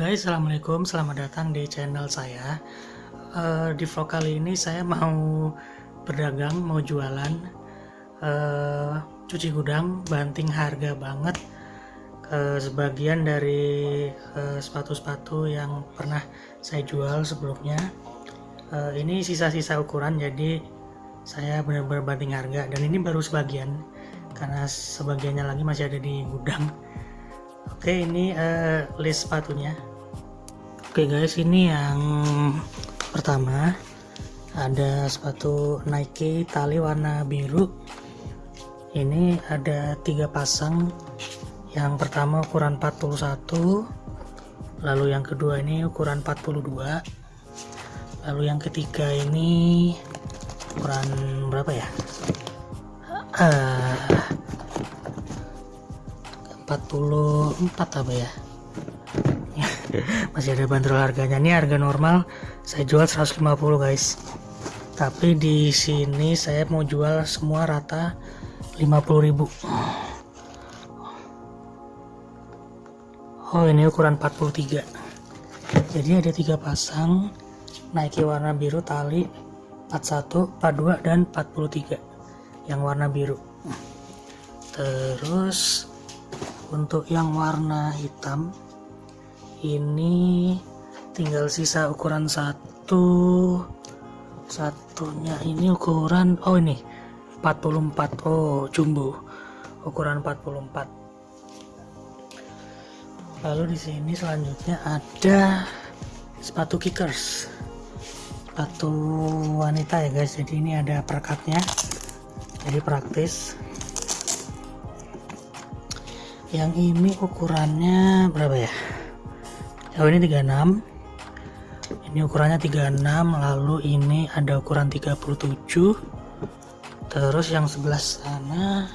guys, Assalamualaikum, selamat datang di channel saya. Uh, Di vlog kali ini saya mau berdagang, mau jualan uh, Cuci gudang, banting harga banget ke sebagian dari sepatu-sepatu uh, yang pernah saya jual sebelumnya. Uh, Ini sisa-sisa ukuran, jadi saya benar-benar banting harga. Dan ini baru sebagian, karena sebagiannya lagi masih ada di gudang Oke ini uh, list sepatunya. Oke guys ini yang pertama. Ada sepatu Nike tali warna biru. Ini ada tiga pasang. Yang pertama ukuran 41 lalu yang kedua ini ukuran 42 lalu yang ketiga ini ukuran berapa ya? Uh, 44 apa ya? Masih ada bandrol harganya. Ini harga normal. Saya jual 150 guys. Tapi di sini saya mau jual semua rata 50.000 oh ini ukuran 43 jadi ada tiga pasang. Nike warna biru tali 41 42 dan 43 yang warna biru. Terus untuk yang warna hitam ini tinggal sisa ukuran satu. Satunya ini ukuran oh ini 44 oh jumbo ukuran 44 lalu di sini selanjutnya ada sepatu kickers. Sepatu wanita ya guys jadi ini ada perekatnya jadi praktis yang ini ukurannya berapa ya? Oh ini 36 ini ukurannya 36 lalu ini ada ukuran 37 terus yang sebelah sana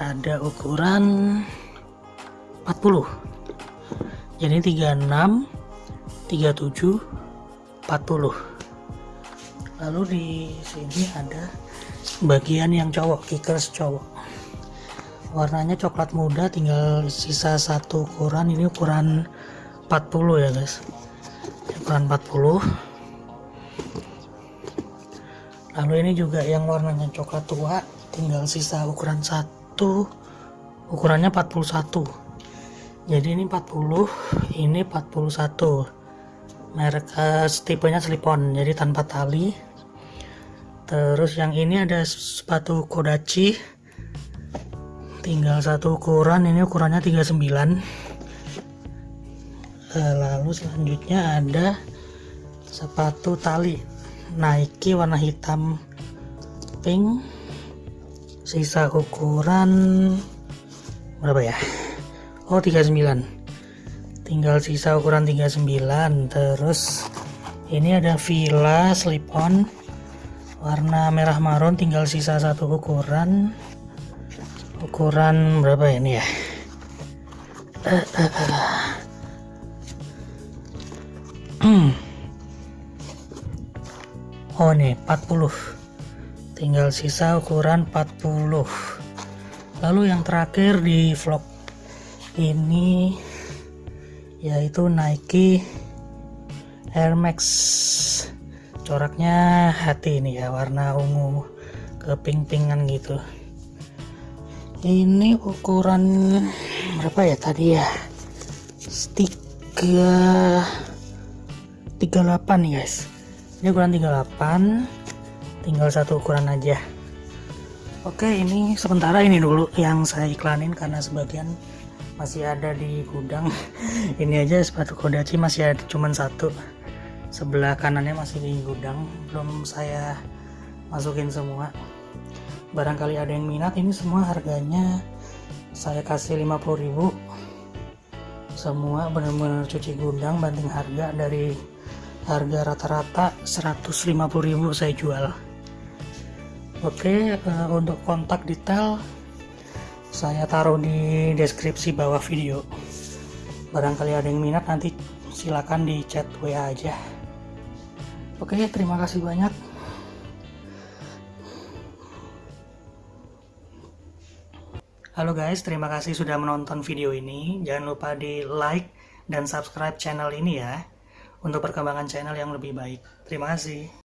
ada ukuran 40 jadi 36 37 40 lalu di sini ada bagian yang cowok kickers cowok warnanya coklat muda tinggal sisa satu ukuran. Ini ukuran 40 ya guys. Ukuran 40 lalu ini juga yang warnanya coklat tua tinggal sisa ukuran satu. Ukurannya 41 jadi ini 40 ini 41 merek uh, tipenya slip-on jadi tanpa tali. Terus yang ini ada sepatu Kodachi tinggal satu ukuran ini ukurannya 39 eh, lalu selanjutnya ada sepatu tali Nike warna hitam pink sisa ukuran berapa ya? Oh 39 tinggal sisa ukuran 39 terus ini ada Villa slip on warna merah marun tinggal sisa satu ukuran ukuran berapa ini ya? Oh nih 40 tinggal sisa ukuran 40 lalu yang terakhir di vlog ini yaitu Nike Air Max. Coraknya hati ini ya warna ungu keping-pingan gitu ini ukuran berapa ya tadi ya? Tiga 38 nih guys. Ini ukuran 38 tinggal satu ukuran aja. Oke ini sementara ini dulu yang saya iklanin karena sebagian masih ada di gudang. Ini aja sepatu kodachi masih ada cuman satu. Sebelah kanannya masih di gudang. Belum saya masukin semua barangkali ada yang minat ini semua harganya. Saya kasih 50.000 semua benar-benar cuci gudang banting harga dari harga rata-rata 150.000 saya jual. Oke uh, untuk kontak detail saya taruh di deskripsi bawah video. Barangkali ada yang minat nanti silakan di chat WA aja. Oke terima kasih banyak Halo guys, terima kasih sudah menonton video ini. Jangan lupa di like, dan subscribe channel ini ya untuk perkembangan channel yang lebih baik. Terima kasih.